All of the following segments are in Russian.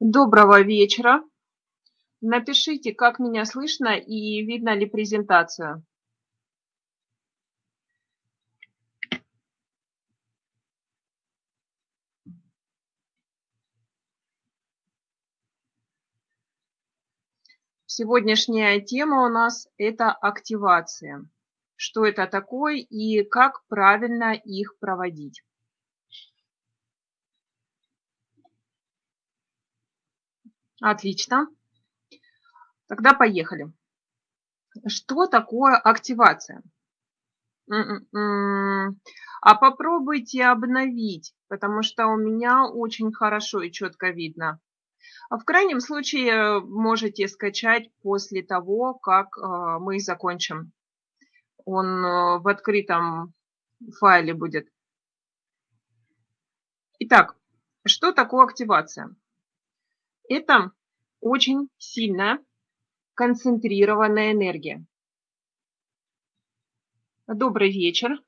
Доброго вечера. Напишите, как меня слышно и видно ли презентацию. Сегодняшняя тема у нас – это активация. Что это такое и как правильно их проводить. Отлично. Тогда поехали. Что такое активация? М-м-м. А попробуйте обновить, потому что у меня очень хорошо и четко видно. А в крайнем случае можете скачать после того, как э, мы закончим. Он э, в открытом файле будет. Итак, что такое активация? Это очень сильная концентрированная энергия. Добрый вечер.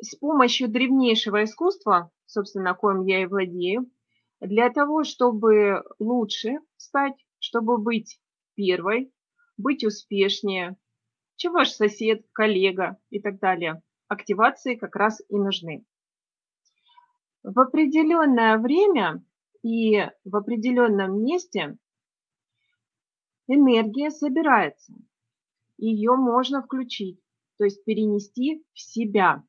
С помощью древнейшего искусства, собственно, коим я и владею, для того, чтобы лучше стать, чтобы быть первой, быть успешнее, чем ваш сосед, коллега и так далее, активации как раз и нужны. В определенное время и в определенном месте энергия собирается. Ее можно включить, то есть перенести в себя.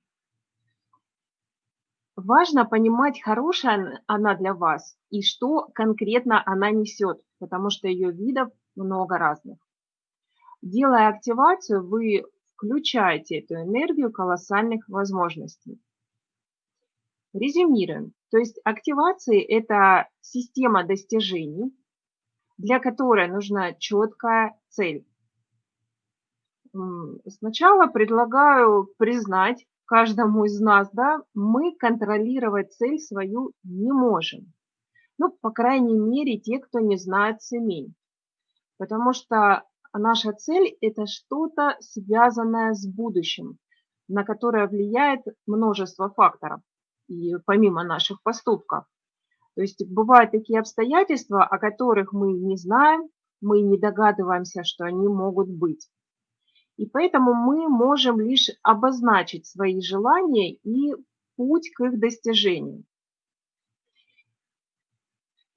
Важно понимать, хорошая она для вас и что конкретно она несет, потому что ее видов много разных. Делая активацию, вы включаете эту энергию колоссальных возможностей. Резюмируем. То есть активации – это система достижений, для которой нужна четкая цель. Сначала предлагаю признать каждому из нас, да, мы контролировать цель свою не можем. Ну, по крайней мере, те, кто не знает семей. Потому что наша цель – это что-то связанное с будущим, на которое влияет множество факторов и помимо наших поступков. То есть бывают такие обстоятельства, о которых мы не знаем, мы не догадываемся, что они могут быть. И поэтому мы можем лишь обозначить свои желания и путь к их достижению.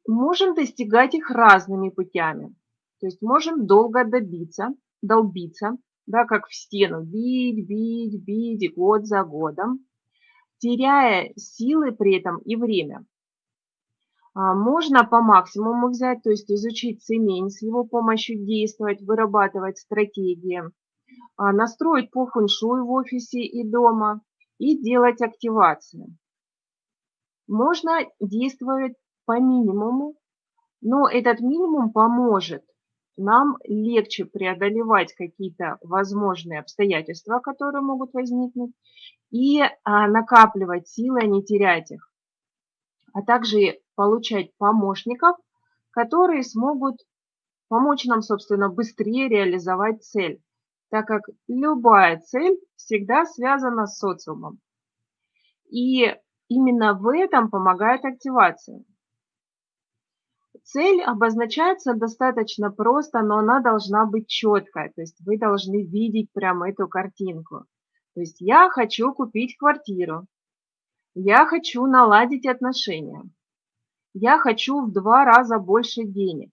Можем достигать их разными путями. То есть можем долго добиться, долбиться, да, как в стену, бить, бить, бить год за годом теряя силы при этом и время. А, можно по максимуму взять, то есть изучить цемень, с его помощью действовать, вырабатывать стратегии, а, настроить по фэншуй в офисе и дома и делать активацию. Можно действовать по минимуму, но этот минимум поможет нам легче преодолевать какие-то возможные обстоятельства, которые могут возникнуть, и а, накапливать силы, а не терять их, а также получать помощников, которые смогут помочь нам, собственно, быстрее реализовать цель, так как любая цель всегда связана с социумом. И именно в этом помогает активация. Цель обозначается достаточно просто, но она должна быть четкая, то есть вы должны видеть прямо эту картинку. То есть я хочу купить квартиру, я хочу наладить отношения, я хочу в два раза больше денег.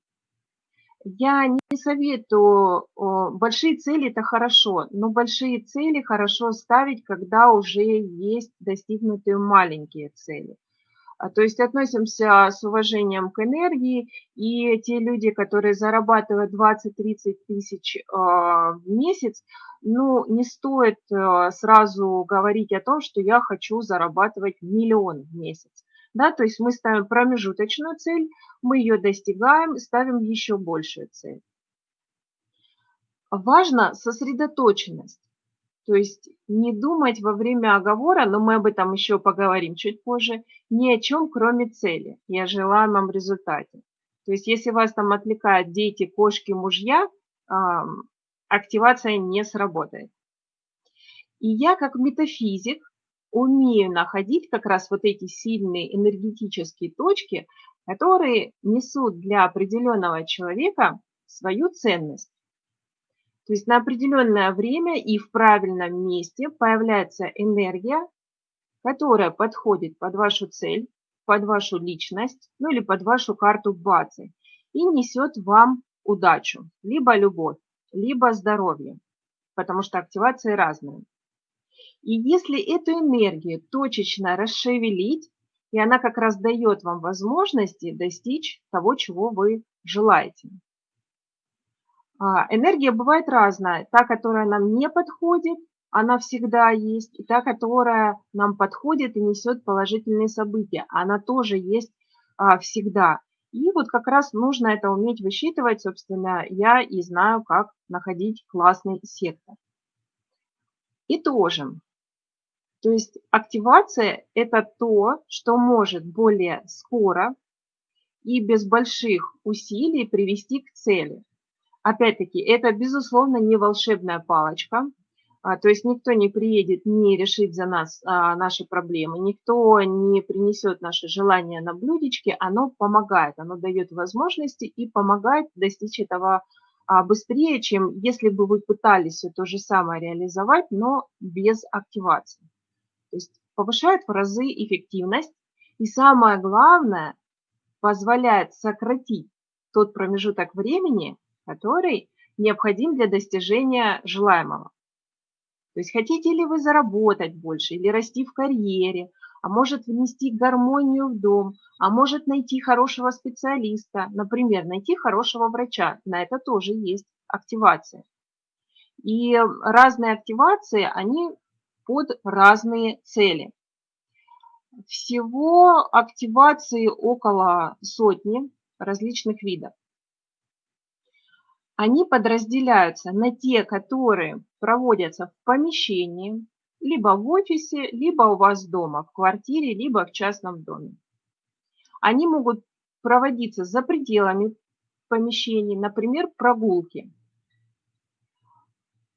Я не советую, большие цели – это хорошо, но большие цели хорошо ставить, когда уже есть достигнутые маленькие цели. А, то есть относимся с уважением к энергии, и те люди, которые зарабатывают 20-30 тысяч а, в месяц, ну, не стоит а, сразу говорить о том, что я хочу зарабатывать миллион в месяц. Да, то есть мы ставим промежуточную цель, мы ее достигаем, ставим еще большую цель. Важна сосредоточенность. То есть не думать во время оговора, но мы об этом еще поговорим чуть позже, ни о чем, кроме цели и о желаемом результате. То есть если вас там отвлекают дети, кошки, мужья, активация не сработает. И я как метафизик умею находить как раз вот эти сильные энергетические точки, которые несут для определенного человека свою ценность. То есть на определенное время и в правильном месте появляется энергия, которая подходит под вашу цель, под вашу личность, ну или под вашу карту базы и несет вам удачу, либо любовь, либо здоровье, потому что активации разные. И если эту энергию точечно расшевелить, и она как раз дает вам возможности достичь того, чего вы желаете. А, энергия бывает разная. Та, которая нам не подходит, она всегда есть. И та, которая нам подходит и несет положительные события, она тоже есть а, всегда. И вот как раз нужно это уметь высчитывать, собственно, я и знаю, как находить классный сектор. И тоже. То есть активация – это то, что может более скоро и без больших усилий привести к цели. Опять-таки, это, безусловно, не волшебная палочка. А, то есть никто не приедет не решить за нас а, наши проблемы, никто не принесет наши желания на блюдечке, оно помогает, оно дает возможности и помогает достичь этого а, быстрее, чем если бы вы пытались все то же самое реализовать, но без активации. То есть повышает в разы эффективность и самое главное, позволяет сократить тот промежуток времени, который необходим для достижения желаемого. То есть хотите ли вы заработать больше или расти в карьере, а может внести гармонию в дом, а может найти хорошего специалиста, например, найти хорошего врача. На это тоже есть активация. И разные активации, они под разные цели. Всего активации около сотни различных видов они подразделяются на те, которые проводятся в помещении, либо в офисе, либо у вас дома, в квартире, либо в частном доме. Они могут проводиться за пределами помещений, например, прогулки.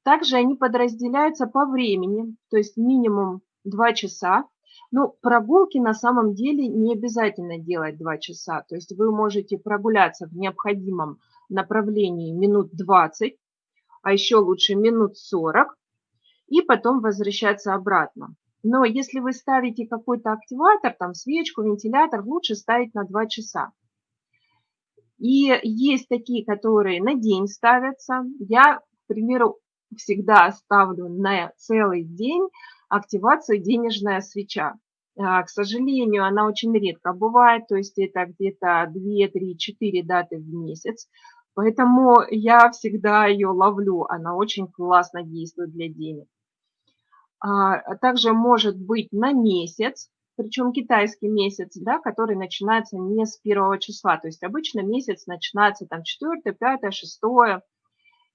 Также они подразделяются по времени, то есть минимум 2 часа. Но прогулки на самом деле не обязательно делать 2 часа. То есть вы можете прогуляться в необходимом направлении минут 20, а еще лучше минут 40, и потом возвращаться обратно. Но если вы ставите какой-то активатор, там свечку, вентилятор, лучше ставить на 2 часа. И есть такие, которые на день ставятся. Я, к примеру, всегда ставлю на целый день активацию денежная свеча. А, к сожалению, она очень редко бывает, то есть это где-то 2, 3, 4 даты в месяц. Поэтому я всегда ее ловлю, она очень классно действует для денег. А, также может быть на месяц, причем китайский месяц, да, который начинается не с первого числа. То есть обычно месяц начинается там 4, 5, 6,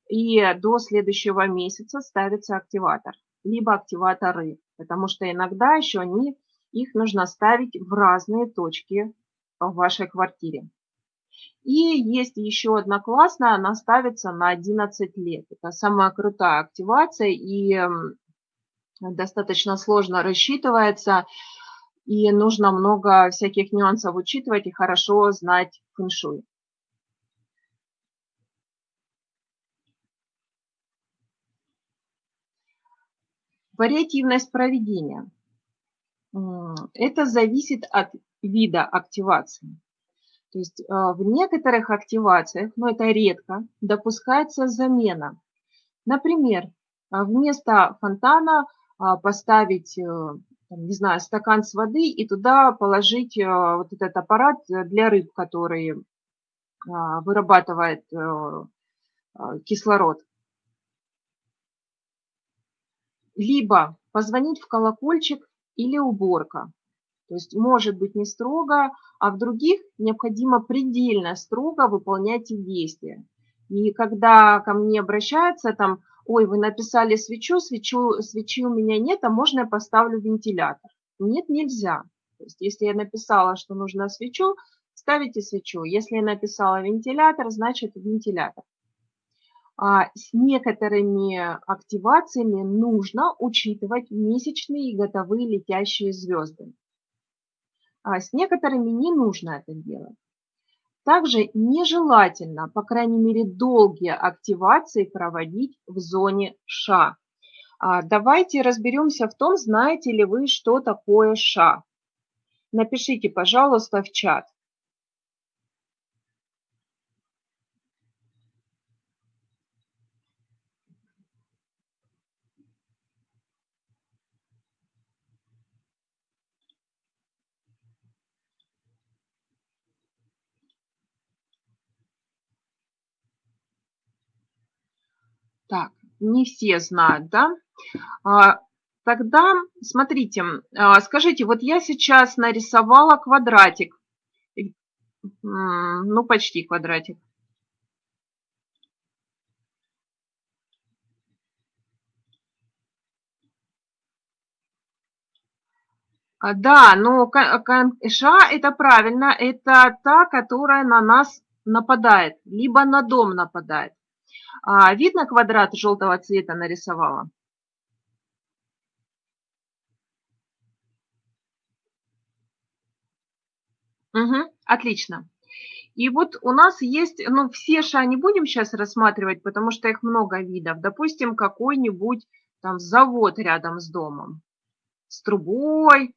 и до следующего месяца ставится активатор, либо активаторы, потому что иногда еще они, их нужно ставить в разные точки в вашей квартире. И есть еще одна классная, она ставится на 11 лет. Это самая крутая активация и достаточно сложно рассчитывается. И нужно много всяких нюансов учитывать и хорошо знать фэншуй. Вариативность проведения. Это зависит от вида активации. То есть а, в некоторых активациях, но это редко, допускается замена. Например, а, вместо фонтана а, поставить, э, не знаю, стакан с воды и туда положить вот этот аппарат для рыб, который вырабатывает э, кислород. Либо позвонить в колокольчик или уборка. То есть может быть не строго, а в других необходимо предельно строго выполнять эти действия. И когда ко мне обращаются, там, ой, вы написали свечу, свечу, свечи у меня нет, а можно я поставлю вентилятор? Нет, нельзя. То есть если я написала, что нужно свечу, ставите свечу. Если я написала вентилятор, значит вентилятор. А с некоторыми активациями нужно учитывать месячные и годовые летящие звезды. а с некоторыми не нужно это делать. Также нежелательно, по крайней мере, долгие активации проводить в зоне ША. Давайте разберемся в том, знаете ли вы, что такое ША. Напишите, пожалуйста, в чат. Так, не все знают, да? А, тогда, смотрите, а, скажите, вот я сейчас нарисовала квадратик. Ну, почти квадратик. А, да, но ша это правильно, это та, которая на нас нападает, либо на дом нападает. А, видно квадрат желтого цвета нарисовала? Угу, отлично. И вот у нас есть, ну, все ша не будем сейчас рассматривать, потому что их много видов. Допустим, какой-нибудь там завод рядом с домом, с трубой.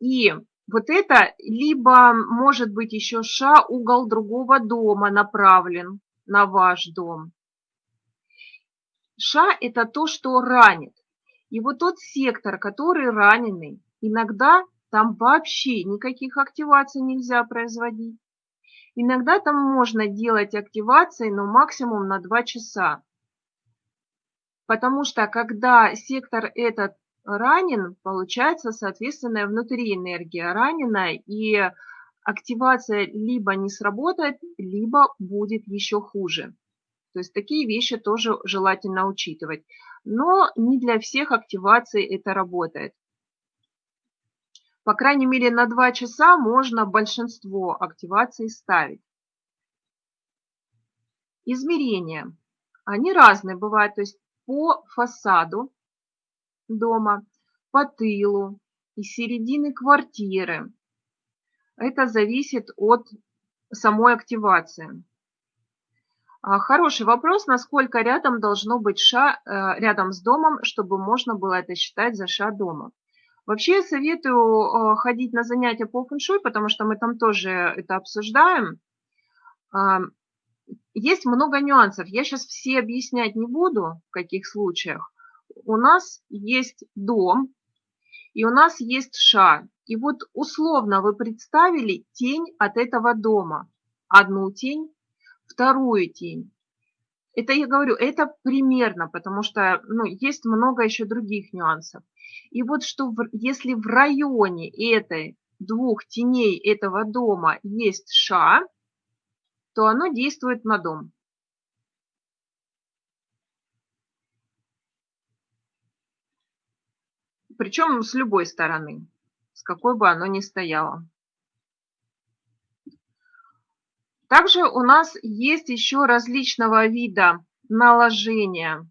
И вот это либо может быть еще ша угол другого дома направлен на ваш дом. Ша – это то, что ранит. И вот тот сектор, который раненый, иногда там вообще никаких активаций нельзя производить. Иногда там можно делать активации, но максимум на 2 часа. Потому что когда сектор этот ранен, получается, соответственно, внутри энергия раненая, и активация либо не сработает, либо будет еще хуже. То есть такие вещи тоже желательно учитывать. Но не для всех активаций это работает. По крайней мере, на 2 часа можно большинство активаций ставить. Измерения. Они разные бывают, то есть по фасаду дома, по тылу, из середины квартиры, это зависит от самой активации. А, хороший вопрос, насколько рядом должно быть ша э, рядом с домом, чтобы можно было это считать за ша дома. Вообще я советую э, ходить на занятия по фэншуй, потому что мы там тоже это обсуждаем. А, есть много нюансов. Я сейчас все объяснять не буду, в каких случаях. У нас есть дом, и у нас есть ша. И вот условно вы представили тень от этого дома. Одну тень, вторую тень. Это я говорю, это примерно, потому что ну, есть много еще других нюансов. И вот что если в районе этой двух теней этого дома есть ша, то оно действует на дом. Причем с любой стороны какой бы оно ни стояло. Также у нас есть еще различного вида наложения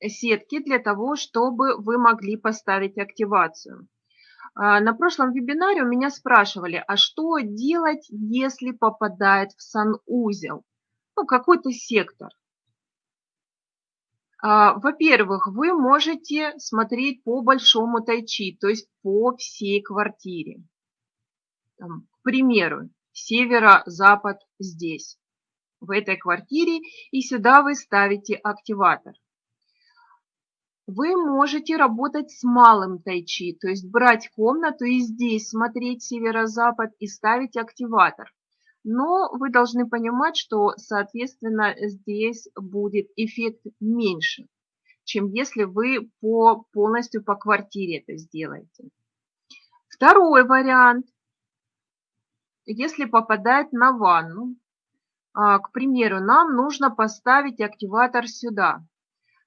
сетки для того, чтобы вы могли поставить активацию. А, на прошлом вебинаре у меня спрашивали, а что делать, если попадает в санузел? Ну, какой-то сектор. А, во-первых, вы можете смотреть по большому тайчи, то есть по всей квартире. Там, к примеру, северо-запад здесь, в этой квартире, и сюда вы ставите активатор. Вы можете работать с малым тайчи, то есть брать комнату и здесь смотреть северо-запад и ставить активатор. Но вы должны понимать, что, соответственно, здесь будет эффект меньше, чем если вы по, полностью по квартире это сделаете. Второй вариант. Если попадать на ванну, а, к примеру, нам нужно поставить активатор сюда.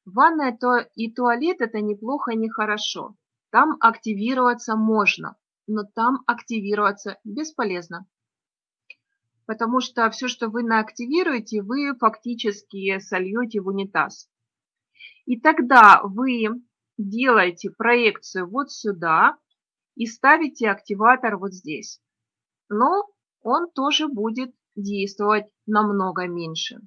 Ванная то и туалет – это неплохо и нехорошо. Там активироваться можно, но там активироваться бесполезно потому что все, что вы наактивируете, вы фактически сольете в унитаз. И тогда вы делаете проекцию вот сюда, и ставите активатор вот здесь. Но он тоже будет действовать намного меньше.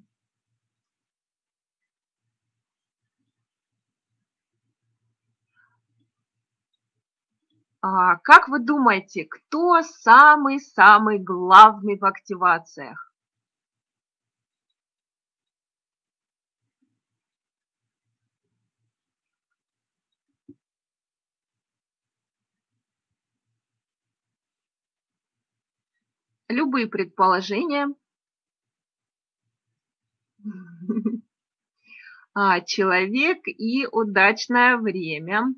Как вы думаете, кто самый-самый главный в активациях? Любые предположения. А, человек и удачное время.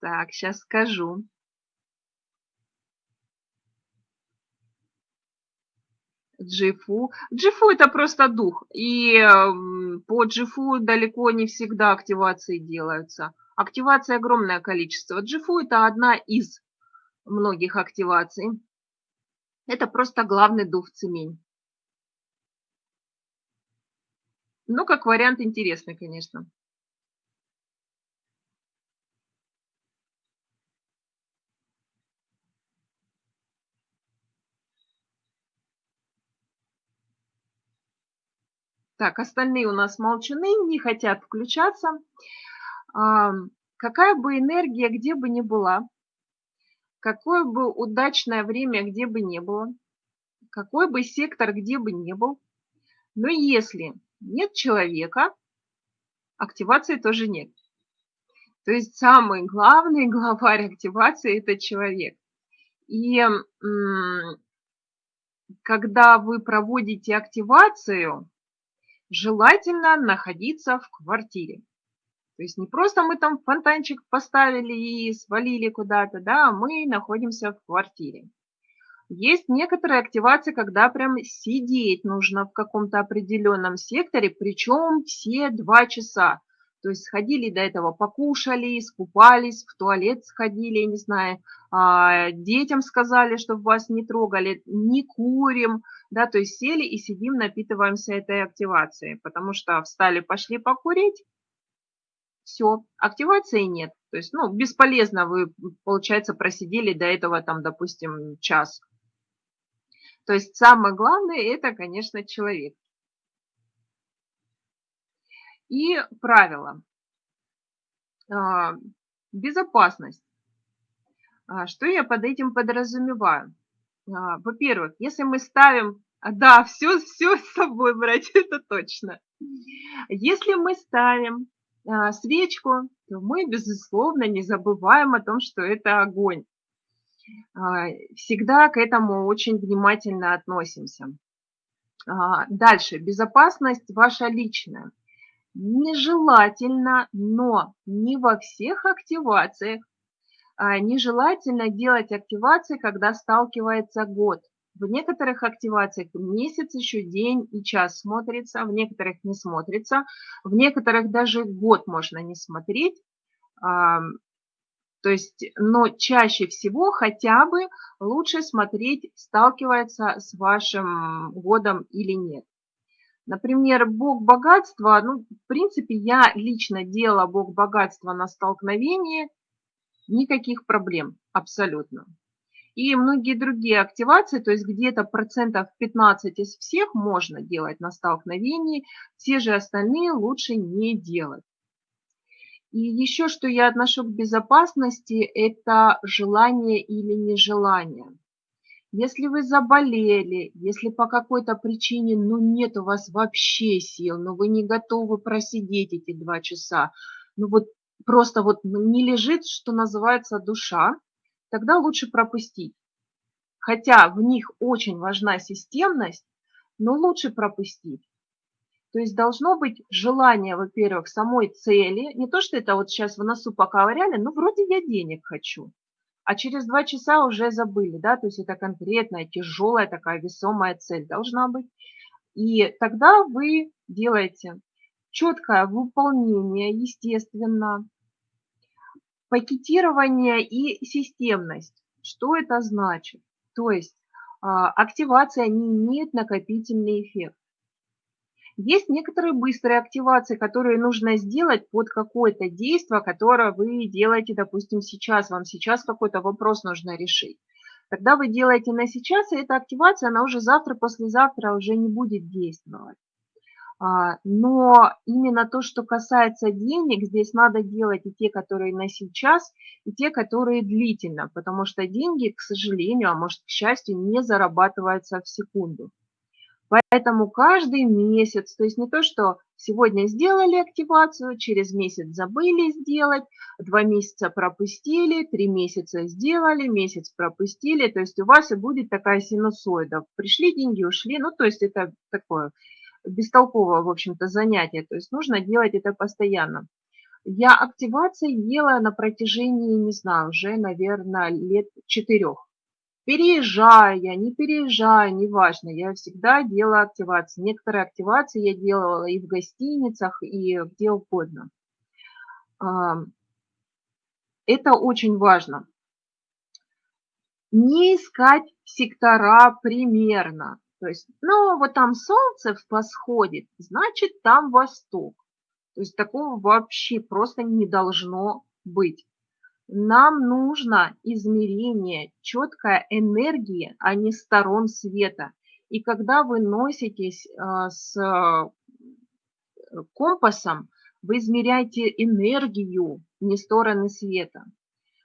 Так, сейчас скажу. Джифу. Джифу это просто дух. И по Джифу далеко не всегда активации делаются. Активация огромное количество. Джифу это одна из многих активаций. Это просто главный дух цемень. Ну, как вариант интересный, конечно. Так, остальные у нас молчаны, не хотят включаться. Какая бы энергия где бы ни была, какое бы удачное время где бы ни было, какой бы сектор где бы ни был, но если нет человека, активации тоже нет. То есть самый главный главарь активации – это человек. И когда вы проводите активацию, желательно находиться в квартире. То есть не просто мы там фонтанчик поставили и свалили куда-то, да, а мы находимся в квартире. Есть некоторые активации, когда прям сидеть нужно в каком-то определенном секторе, причем все два часа. То есть сходили до этого, покушали, искупались, в туалет сходили, не знаю, а, детям сказали, чтобы вас не трогали, не курим, да, то есть сели и сидим, напитываемся этой активацией, потому что встали, пошли покурить, все, активации нет. То есть, ну, бесполезно вы, получается, просидели до этого, там, допустим, час. То есть самое главное – это, конечно, человек. И правило. А, безопасность. А, что я под этим подразумеваю? А, во-первых, если мы ставим, да, все, все с собой брать, это точно. Если мы ставим свечку, то мы, безусловно, не забываем о том, что это огонь. Всегда к этому очень внимательно относимся. Дальше, безопасность ваша личная нежелательно, но не во всех активациях, а нежелательно делать активации, когда сталкивается год. В некоторых активациях месяц, еще день и час смотрится, в некоторых не смотрится, в некоторых даже год можно не смотреть. То есть, но чаще всего хотя бы лучше смотреть, сталкивается с вашим годом или нет. Например, бог богатства, ну, в принципе, я лично делала бог богатства на столкновении, никаких проблем абсолютно. И многие другие активации, то есть где-то процентов 15 из всех можно делать на столкновении, все же остальные лучше не делать. И еще что я отношу к безопасности, это желание или нежелание. Если вы заболели, если по какой-то причине, ну, нет у вас вообще сил, но вы не готовы просидеть эти два часа, ну, вот просто вот не лежит, что называется, душа, тогда лучше пропустить. Хотя в них очень важна системность, но лучше пропустить. То есть должно быть желание, во-первых, самой цели, не то, что это вот сейчас в носу поковыряли, ну, вроде я денег хочу а через два часа уже забыли, да, то есть это конкретная, тяжелая такая весомая цель должна быть. И тогда вы делаете четкое выполнение, естественно, пакетирование и системность. Что это значит? То есть а, активация не имеет накопительный эффект. Есть некоторые быстрые активации, которые нужно сделать под какое-то действие, которое вы делаете, допустим, сейчас. Вам сейчас какой-то вопрос нужно решить. Когда вы делаете на сейчас, и эта активация, она уже завтра, послезавтра уже не будет действовать. А, но именно то, что касается денег, здесь надо делать и те, которые на сейчас, и те, которые длительно, потому что деньги, к сожалению, а может, к счастью, не зарабатываются в секунду. Поэтому каждый месяц, то есть не то, что сегодня сделали активацию, через месяц забыли сделать, два месяца пропустили, три месяца сделали, месяц пропустили, то есть у вас и будет такая синусоида. Пришли деньги, ушли, ну то есть это такое бестолковое, в общем-то, занятие, то есть нужно делать это постоянно. Я активации делаю на протяжении, не знаю, уже, наверное, лет четырех. Переезжая, не переезжая, неважно, я всегда делаю активации. Некоторые активации я делала и в гостиницах, и где угодно. Это очень важно. Не искать сектора примерно. То есть, ну, вот там солнце восходит, значит, там восток. То есть такого вообще просто не должно быть. Нам нужно измерение, четкая энергия, а не сторон света. И когда вы носитесь а, с э, компасом, вы измеряете энергию, не стороны света.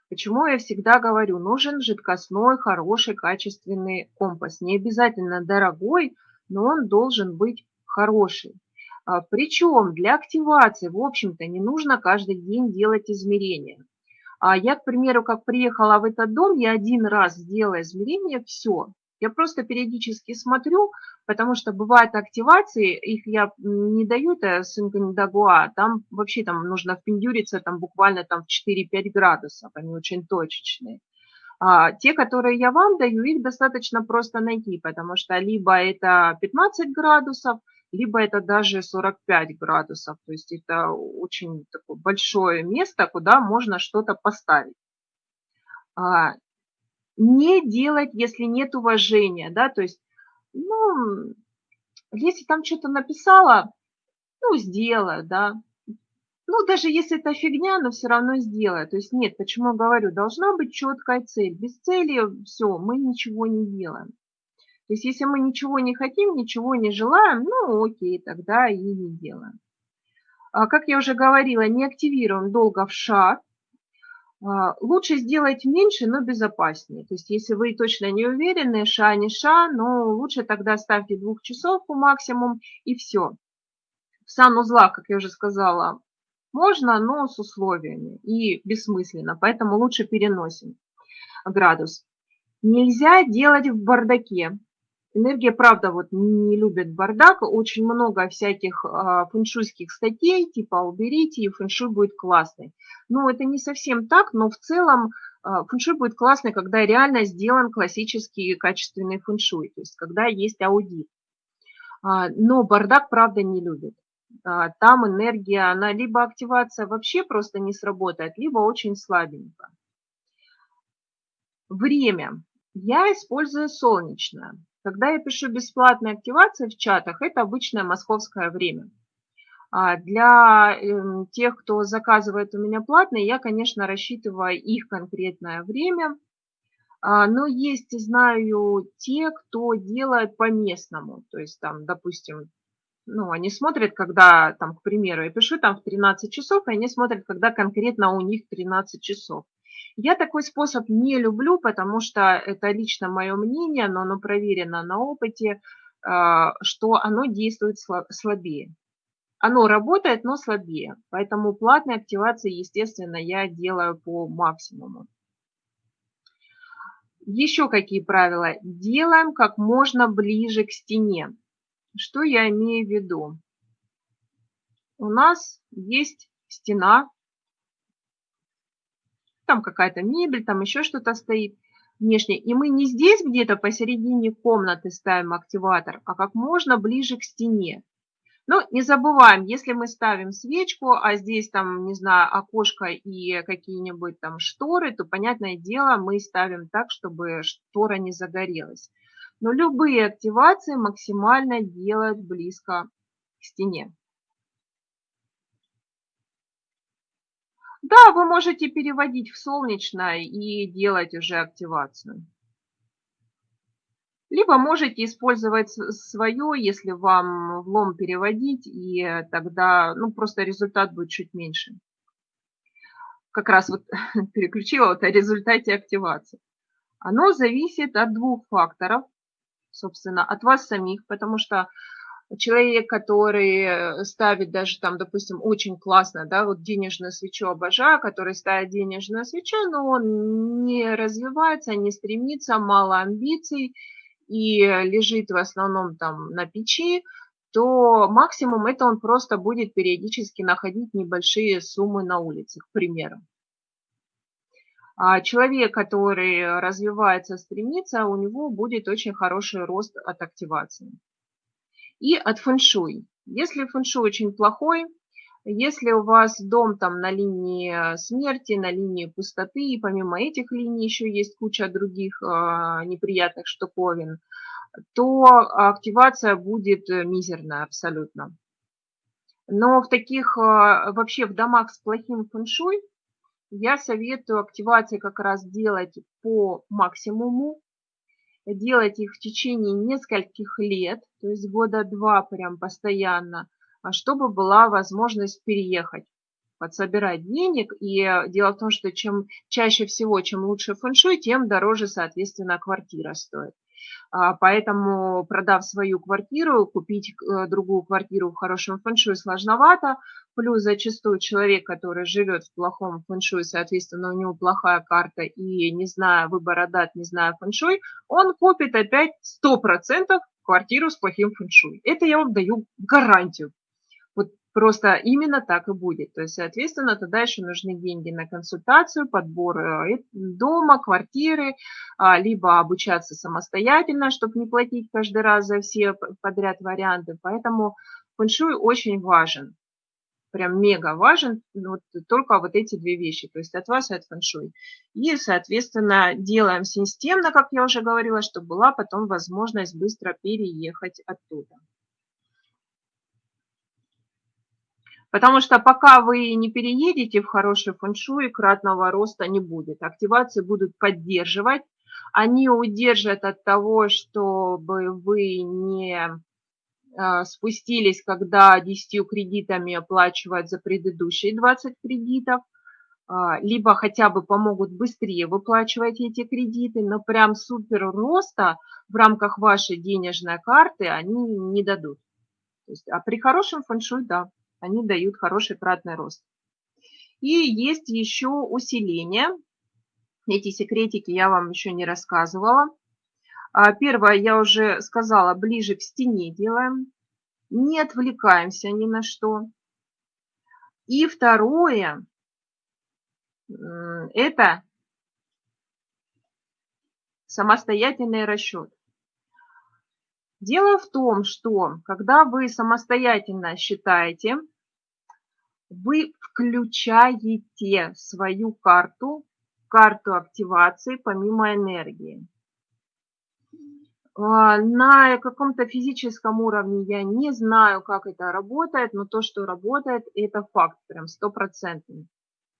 Почему я всегда говорю, нужен жидкостной, хороший, качественный компас. Не обязательно дорогой, но он должен быть хороший. А, Причем для активации, в общем-то, не нужно каждый день делать измерения. А я, к примеру, как приехала в этот дом, я один раз сделала измерение, все. Я просто периодически смотрю, потому что бывают активации, их я не даю, это Синкандагуа, там вообще там нужно впендюриться там буквально там в 4-5 градусов, они очень точечные. А те, которые я вам даю, их достаточно просто найти, потому что либо это 15 градусов, либо это даже 45 градусов. То есть это очень такое большое место, куда можно что-то поставить. А, не делать, если нет уважения, да, то есть, ну, если там что-то написала, ну, сделай, да. Ну, даже если это фигня, но все равно сделай. То есть нет, почему говорю, должна быть четкая цель. Без цели все, мы ничего не делаем. То есть если мы ничего не хотим, ничего не желаем, ну окей, тогда и не делаем. А, как я уже говорила, не активируем долго в шар. А, лучше сделать меньше, но безопаснее. То есть если вы точно не уверены, ша не ша, но лучше тогда ставьте двух часов по максимум и все. В санузлах, как я уже сказала, можно, но с условиями и бессмысленно, поэтому лучше переносим градус. Нельзя делать в бардаке. Энергия, правда, вот не любит бардак. Очень много всяких а, фэншуйских статей, типа уберите, и фэншуй будет классный. Ну, это не совсем так, но в целом а, фэншуй будет классный, когда реально сделан классический качественный фэншуй, то есть когда есть аудит. А, но бардак, правда, не любит. Там энергия, она либо активация вообще просто не сработает, либо очень слабенько. Время. Я использую солнечное. Когда я пишу бесплатные активации в чатах, это обычное московское время. А для эм, тех, кто заказывает у меня платные, я, конечно, рассчитываю их конкретное время. А, но есть, знаю, те, кто делает по-местному. То есть там, допустим, ну, они смотрят, когда, там, к примеру, я пишу там в 13 часов, и они смотрят, когда конкретно у них 13 часов. Я такой способ не люблю, потому что это лично мое мнение, но оно проверено на опыте, а, что оно действует слабее. Оно работает, но слабее. Поэтому платные активации, естественно, я делаю по максимуму. Еще какие правила? Делаем как можно ближе к стене. Что я имею в виду? У нас есть стена, там какая-то мебель, там еще что-то стоит внешне. И мы не здесь где-то посередине комнаты ставим активатор, а как можно ближе к стене. Но не забываем, если мы ставим свечку, а здесь там, не знаю, окошко и какие-нибудь там шторы, то, понятное дело, мы ставим так, чтобы штора не загорелась. Но любые активации максимально делать близко к стене. Да, вы можете переводить в солнечное и делать уже активацию. Либо можете использовать свое, если вам влом переводить, и тогда ну, просто результат будет чуть меньше. Как раз вот переключила вот о результате активации. Оно зависит от двух факторов, собственно, от вас самих, потому что человек, который э, ставит даже там, допустим, очень классно, да, вот денежную свечу обожаю, который ставит денежную свечу, но он не развивается, не стремится, мало амбиций и лежит в основном там на печи, то максимум это он просто будет периодически находить небольшие суммы на улице, к примеру. А человек, который развивается, стремится, у него будет очень хороший рост от активации и от фэншуй. Если фэншуй очень плохой, если у вас дом там на линии смерти, на линии пустоты, и помимо этих линий еще есть куча других э, неприятных штуковин, то активация будет мизерная абсолютно. Но в таких, э, вообще в домах с плохим фэншуй, я советую активации как раз делать по максимуму, делать их в течение нескольких лет, то есть года два прям постоянно, а чтобы была возможность переехать, подсобирать денег. И дело в том, что чем чаще всего, чем лучше фэншуй, тем дороже, соответственно, квартира стоит. А, поэтому, продав свою квартиру, купить э, другую квартиру в хорошем фэншуй сложновато. Плюс зачастую человек, который живет в плохом фэншуй, соответственно, у него плохая карта и не зная выбора дат, не зная фэншуй, он купит опять 100% квартиру с плохим фэншуй. Это я вам даю гарантию. Просто именно так и будет. То есть, соответственно, тогда еще нужны деньги на консультацию, подбор э, дома, квартиры, а, либо обучаться самостоятельно, чтобы не платить каждый раз за все подряд варианты. Поэтому фэншуй очень важен, прям мега важен, вот только вот эти две вещи, то есть от вас и от фэншуй. И, соответственно, делаем системно, как я уже говорила, чтобы была потом возможность быстро переехать оттуда. Потому что пока вы не переедете в хороший фэншуй, кратного роста не будет. Активации будут поддерживать. Они удержат от того, чтобы вы не а, спустились, когда 10 кредитами оплачивать за предыдущие 20 кредитов, а, либо хотя бы помогут быстрее выплачивать эти кредиты, но прям супер роста в рамках вашей денежной карты они не дадут. То есть, а при хорошем фэншуй – да они дают хороший кратный рост. И есть еще усиление. Эти секретики я вам еще не рассказывала. А, первое, я уже сказала, ближе к стене делаем. Не отвлекаемся ни на что. И второе, это самостоятельный расчет. Дело в том, что когда вы самостоятельно считаете, вы включаете свою карту, карту активации помимо энергии. А, на каком-то физическом уровне я не знаю, как это работает, но то, что работает, это факт, прям стопроцентный.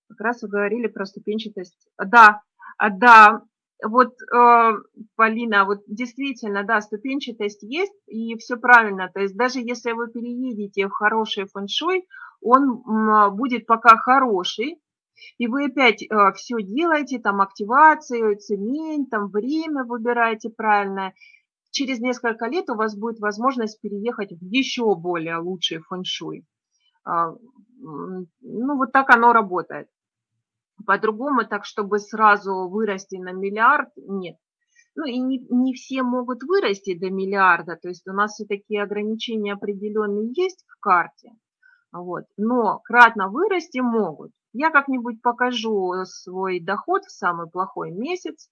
Как раз вы говорили про ступенчатость. Да, а, да, вот, э, Полина, вот действительно, да, ступенчатость есть, и все правильно. То есть даже если вы переедете в хороший фэншуй, он будет пока хороший, и вы опять э, все делаете, там активацию, цемень, там время выбираете правильно. Через несколько лет у вас будет возможность переехать в еще более лучший фэншуй. А, ну, вот так оно работает. По-другому, так чтобы сразу вырасти на миллиард, нет. Ну и не, не все могут вырасти до миллиарда, то есть у нас все-таки ограничения определенные есть в карте, вот. но кратно вырасти могут. Я как-нибудь покажу свой доход в самый плохой месяц,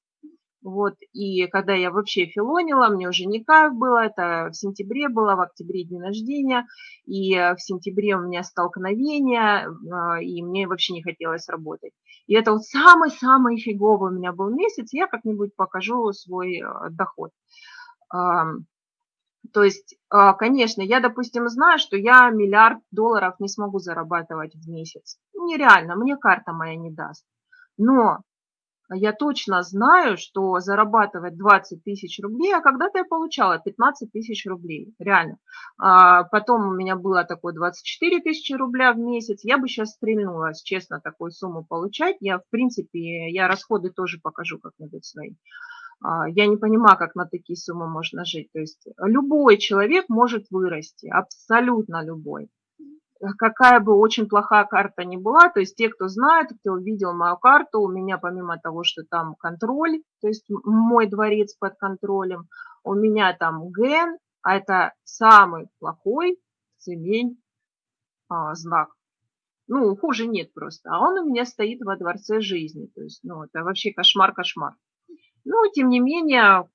вот, и когда я вообще филонила, мне уже не кайф было, это в сентябре было, в октябре день рождения, и в сентябре у меня столкновение, а, и мне вообще не хотелось работать. И это вот самый-самый фиговый у меня был месяц, я как-нибудь покажу свой э, доход. То есть, а, конечно, я, допустим, знаю, что я миллиард долларов не смогу зарабатывать в месяц. Нереально, мне карта моя не даст. Но я точно знаю, что зарабатывать 20 тысяч рублей, а когда-то я получала 15 тысяч рублей, реально. А потом у меня было такое 24 тысячи рубля в месяц, я бы сейчас стрельнула, честно, такую сумму получать. Я, в принципе, я расходы тоже покажу как-нибудь свои. А, я не понимаю, как на такие суммы можно жить. То есть любой человек может вырасти, абсолютно любой какая бы очень плохая карта ни была, то есть те, кто знает, кто видел мою карту, у меня помимо того, что там контроль, то есть мой дворец под контролем, у меня там ген, а это самый плохой семень а, знак. Ну, хуже нет просто. А он у меня стоит во дворце жизни. То есть, ну, это вообще кошмар-кошмар. Ну, тем не менее,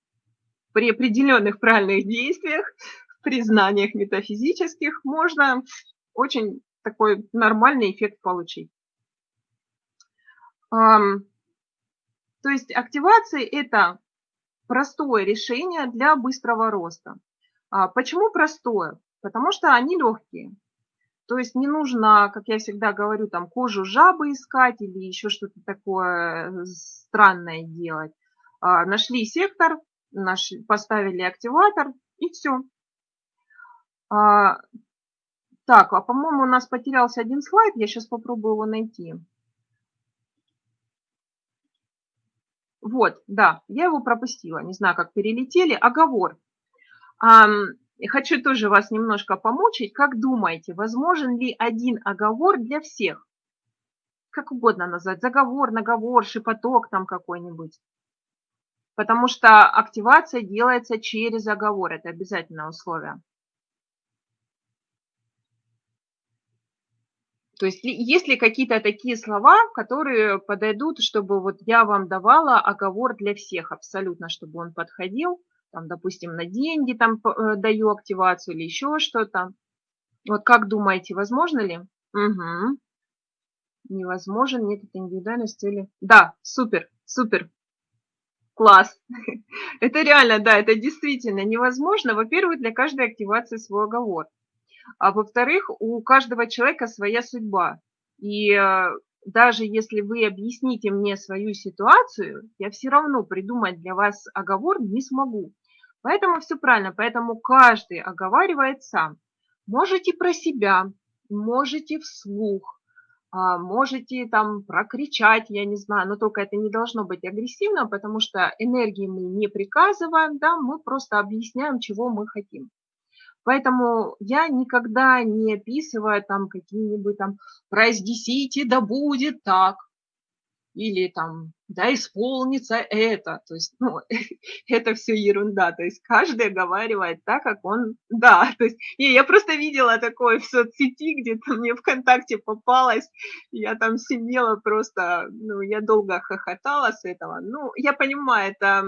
при определенных правильных действиях, признаниях метафизических можно очень такой нормальный эффект получить. То есть активации – это простое решение для быстрого роста. А почему простое? Потому что они легкие. То есть не нужно, как я всегда говорю, там кожу жабы искать или еще что-то такое странное делать. А, нашли сектор, поставили активатор и все. А, так, а по-моему, у нас потерялся один слайд. Я сейчас попробую его найти. Вот, да, я его пропустила. Не знаю, как перелетели. Оговор. Хочу тоже вас немножко помучить. Как думаете, возможен ли один оговор для всех? Как угодно назвать. Заговор, наговор, шепоток там какой-нибудь. Потому что активация делается через оговор. Это обязательное условие. То есть есть ли какие-то такие слова, которые подойдут, чтобы вот я вам давала оговор для всех абсолютно, чтобы он подходил, там, допустим, на деньги там э, даю активацию или еще что-то. Вот как думаете, возможно ли? Угу. Невозможен, нет этой индивидуальной цели. Да, супер, супер. Класс. Это реально, да, это действительно невозможно. Во-первых, для каждой активации свой оговор. А во-вторых, у каждого человека своя судьба. И э, даже если вы объясните мне свою ситуацию, я все равно придумать для вас оговор не смогу. Поэтому все правильно, поэтому каждый оговаривает сам. Можете про себя, можете вслух, можете там прокричать, я не знаю, но только это не должно быть агрессивно, потому что энергии мы не приказываем, да, мы просто объясняем, чего мы хотим. Поэтому я никогда не описываю там какие-нибудь там «произнесите, да будет так», или там «да исполнится это». То есть, ну, это все ерунда. То есть каждый оговаривает так, как он, да. То есть не, я просто видела такое в соцсети, где-то мне ВКонтакте попалось, я там сидела просто, ну, я долго хохотала с этого. Ну, я понимаю, это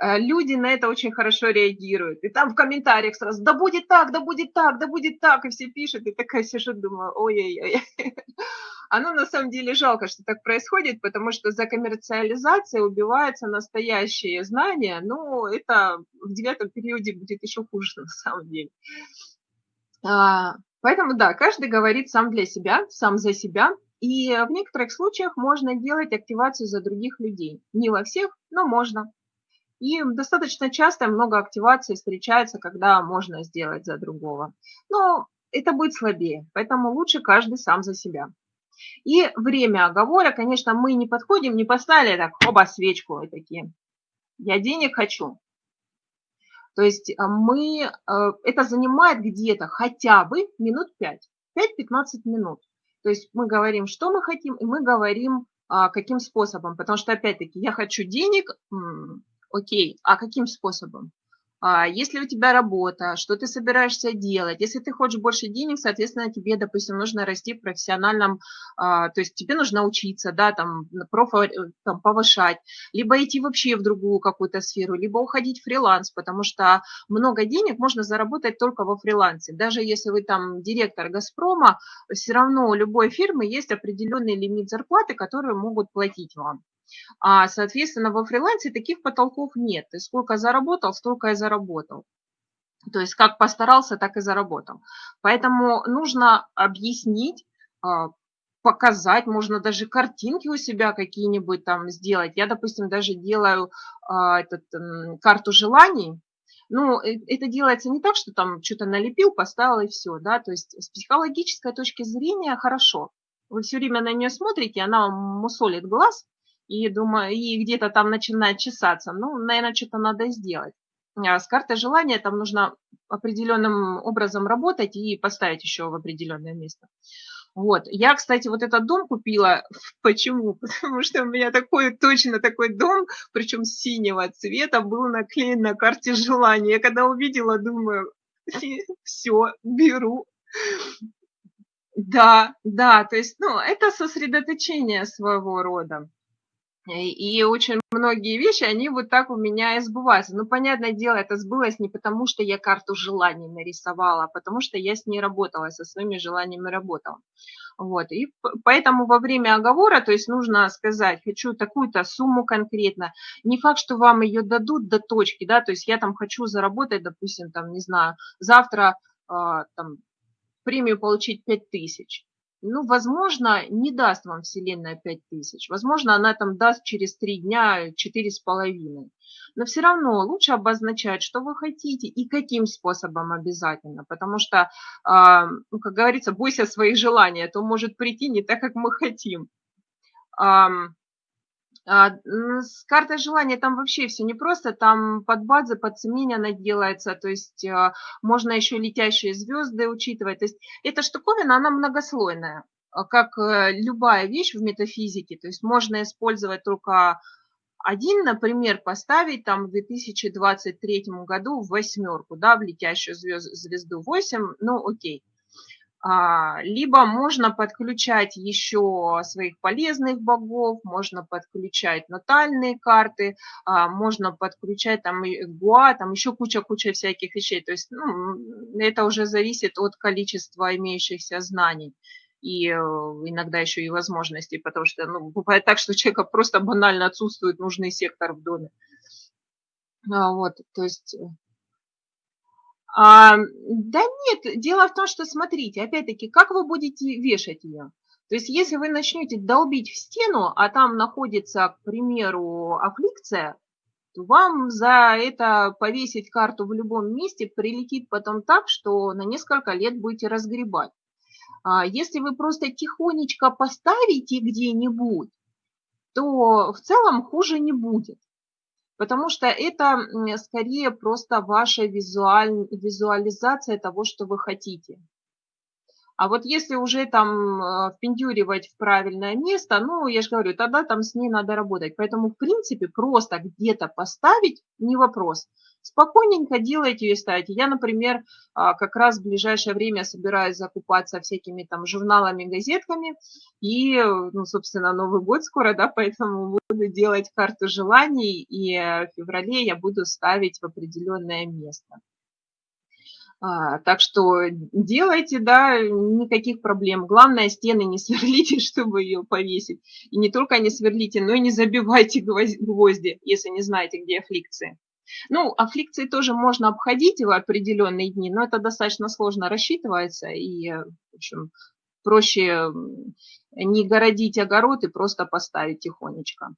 люди на это очень хорошо реагируют. И там в комментариях сразу, да будет так, да будет так, да будет так, и все пишут, и такая сижу, думаю, ой-ой-ой. Оно на самом деле жалко, что так происходит, потому что за коммерциализацией убиваются настоящие знания, но это в девятом периоде будет еще хуже на самом деле. А, поэтому да, каждый говорит сам для себя, сам за себя, и в некоторых случаях можно делать активацию за других людей. Не во всех, но можно. И достаточно часто много активаций встречается, когда можно сделать за другого. Но это будет слабее, поэтому лучше каждый сам за себя. И время оговора, конечно, мы не подходим, не поставили так, оба свечку и такие. Я денег хочу. То есть а, мы, э, это занимает где-то хотя бы минут 5, 5-15 минут. То есть мы говорим, что мы хотим, и мы говорим, а, каким способом. Потому что, опять-таки, я хочу денег, Окей, а каким способом? А, если у тебя работа, что ты собираешься делать? Если ты хочешь больше денег, соответственно, тебе, допустим, нужно расти в профессиональном, а, то есть тебе нужно учиться, да, там, профо, э, там, повышать, либо идти вообще в другую какую-то сферу, либо уходить в фриланс, потому что много денег можно заработать только во фрилансе. Даже если вы там директор «Газпрома», все равно у любой фирмы есть определенный лимит зарплаты, которые могут платить вам. А, соответственно, во фрилансе таких потолков нет. Ты сколько заработал, столько и заработал. То есть как постарался, так и заработал. Поэтому нужно объяснить, а, показать, можно даже картинки у себя какие-нибудь там сделать. Я, допустим, даже делаю а, этот, карту желаний. Ну, э, это делается не так, что там что-то налепил, поставил и все, да, то есть с психологической точки зрения хорошо. Вы все время на нее смотрите, она мусолит глаз, и думаю, и где-то там начинает чесаться. Ну, наверное, что-то надо сделать. А с картой желания там нужно определенным образом работать и поставить еще в определенное место. Вот. Я, кстати, вот этот дом купила. Почему? Потому что у меня такой, точно такой дом, причем синего цвета, был наклеен на карте желания. Я когда увидела, думаю, все, беру. Да, да, то есть, ну, это сосредоточение своего рода. И очень многие вещи, они вот так у меня и сбываются. Ну, понятное дело, это сбылось не потому, что я карту желаний нарисовала, а потому что я с ней работала, со своими желаниями работала. Вот. И поэтому во время оговора, то есть нужно сказать, хочу такую-то сумму конкретно. Не факт, что вам ее дадут до точки, да, то есть я там хочу заработать, допустим, там, не знаю, завтра э, там, премию получить 5000 ну, возможно, не даст вам Вселенная 5000. Возможно, она там даст через три дня 4,5. Но все равно лучше обозначать, что вы хотите и каким способом обязательно. Потому что, а, ну, как говорится, бойся своих желаний, а то может прийти не так, как мы хотим. А, с картой желания там вообще все непросто, там под базы, под семень она делается, то есть а, можно еще летящие звезды учитывать. То есть эта штуковина, она многослойная, а, как э, любая вещь в метафизике. То есть можно использовать только один, например, поставить там в 2023 году в восьмерку, да, в летящую звезду 8, ну окей. А, либо можно подключать еще своих полезных богов, можно подключать натальные карты, а, можно подключать там гуа, там еще куча-куча всяких вещей. То есть ну, это уже зависит от количества имеющихся знаний и э, иногда еще и возможностей, потому что ну, бывает так, что у человека просто банально отсутствует нужный сектор в доме. А, вот, то есть э, а, да нет, дело в том, что смотрите, опять-таки, как вы будете вешать ее? То есть если вы начнете долбить в стену, а там находится, к примеру, аффликция, то вам за это повесить карту в любом месте прилетит потом так, что на несколько лет будете разгребать. А если вы просто тихонечко поставите где-нибудь, то в целом хуже не будет потому что это скорее просто ваша визуаль, визуализация того, что вы хотите. А вот если уже там э, впендюривать в правильное место, ну, я же говорю, тогда там с ней надо работать. Поэтому, в принципе, просто где-то поставить не вопрос. Спокойненько делайте и ставите. Я, например, а, как раз в ближайшее время собираюсь закупаться всякими там журналами, газетками. И, ну, собственно, Новый год скоро, да, поэтому буду делать карту желаний. И в феврале я буду ставить в определенное место. А, так что делайте, да, никаких проблем. Главное, стены не сверлите, чтобы ее повесить. И не только не сверлите, но и не забивайте гвозди, если не знаете, где аффликции. Ну, аффликции тоже можно обходить в определенные дни, но это достаточно сложно рассчитывается. И, в общем, проще не городить огород и просто поставить тихонечко.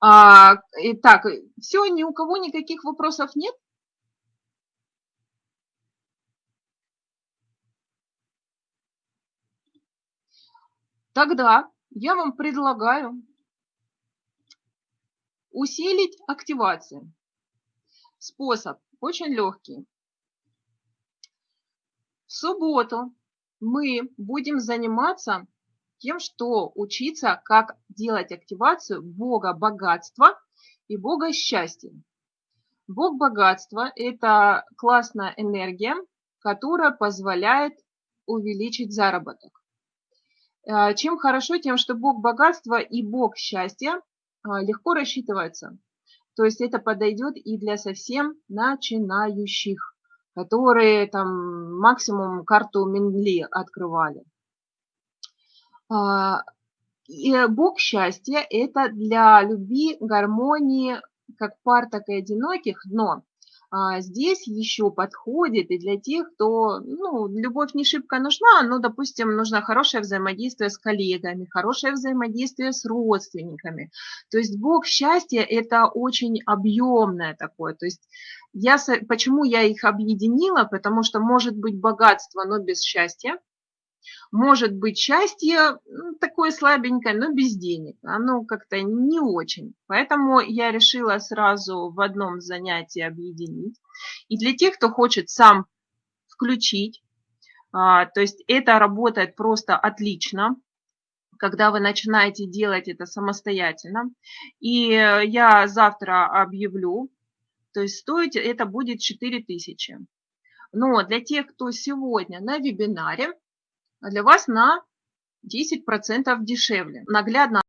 А, итак, все, ни у кого никаких вопросов нет? Тогда я вам предлагаю усилить активацию. Способ очень легкий. В субботу мы будем заниматься тем, что учиться, как делать активацию Бога богатства и Бога счастья. Бог богатства – это классная энергия, которая позволяет увеличить заработок. А, чем хорошо, тем, что Бог богатства и Бог счастья а, легко рассчитывается. То есть это подойдет и для совсем начинающих, которые там максимум карту Менли открывали. А, и Бог счастья – это для любви, гармонии, как пар, так и одиноких, но здесь еще подходит и для тех, кто, ну, любовь не шибко нужна, но, допустим, нужно хорошее взаимодействие с коллегами, хорошее взаимодействие с родственниками. То есть Бог счастья – это очень объемное такое. То есть я, почему я их объединила? Потому что может быть богатство, но без счастья. Может быть счастье ну, такое слабенькое, но без денег. Оно как-то не очень. Поэтому я решила сразу в одном занятии объединить. И для тех, кто хочет сам включить, а, то есть это работает просто отлично, когда вы начинаете делать это самостоятельно. И я завтра объявлю, то есть стоить это будет 4000. Но для тех, кто сегодня на вебинаре, для вас на 10% дешевле. Наглядно